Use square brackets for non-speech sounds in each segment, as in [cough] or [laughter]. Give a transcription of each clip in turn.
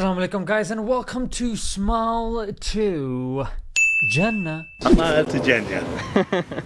Assalamu alaikum guys and welcome to Smile to Jannah. Smile to Jannah.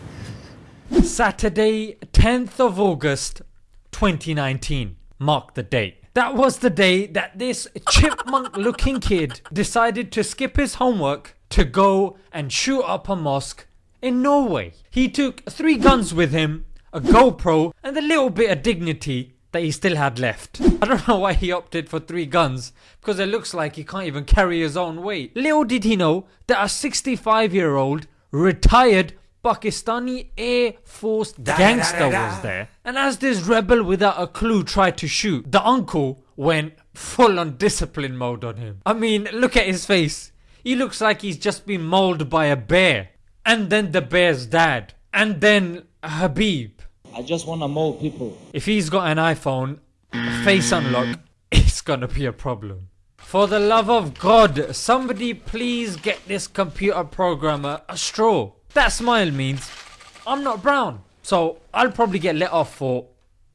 [laughs] Saturday 10th of August 2019. Mark the date. That was the day that this chipmunk looking kid decided to skip his homework to go and shoot up a mosque in Norway. He took three guns with him, a GoPro and a little bit of dignity that he still had left. I don't know why he opted for 3 guns because it looks like he can't even carry his own weight. Little did he know that a 65 year old retired Pakistani Air Force gangster was there. And as this rebel without a clue tried to shoot, the uncle went full on discipline mode on him. I mean look at his face. He looks like he's just been mauled by a bear. And then the bear's dad. And then Khabib. I just want to mold people. If he's got an iPhone, face unlock, it's gonna be a problem. For the love of God, somebody please get this computer programmer a straw. That smile means I'm not brown. So I'll probably get let off for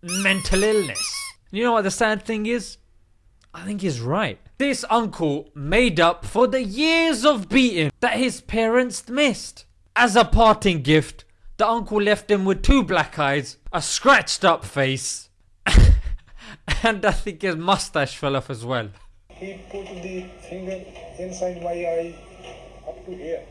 mental illness. You know what the sad thing is? I think he's right. This uncle made up for the years of beating that his parents missed. As a parting gift, the uncle left him with two black eyes, a scratched up face, [laughs] and I think his mustache fell off as well. He put the finger inside my eye up to here.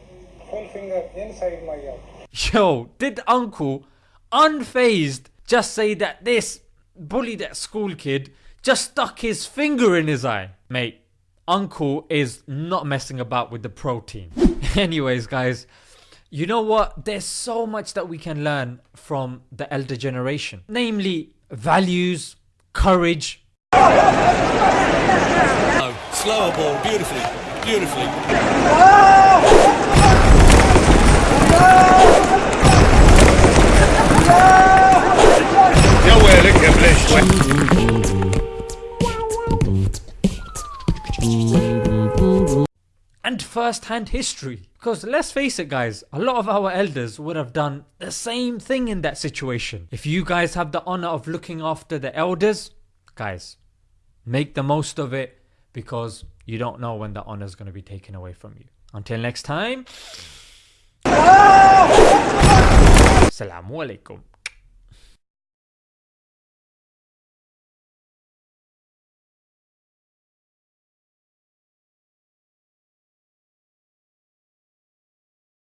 Full finger inside my eye. Yo, did uncle unfazed just say that this bully that school kid just stuck his finger in his eye? Mate, uncle is not messing about with the protein. [laughs] Anyways guys, you know what? There's so much that we can learn from the elder generation, namely values, courage. Oh, slower ball, beautifully, beautifully. Nowhere, first-hand history. Because let's face it guys, a lot of our elders would have done the same thing in that situation. If you guys have the honour of looking after the elders, guys, make the most of it because you don't know when the honour is going to be taken away from you. Until next time, Assalamu alaikum.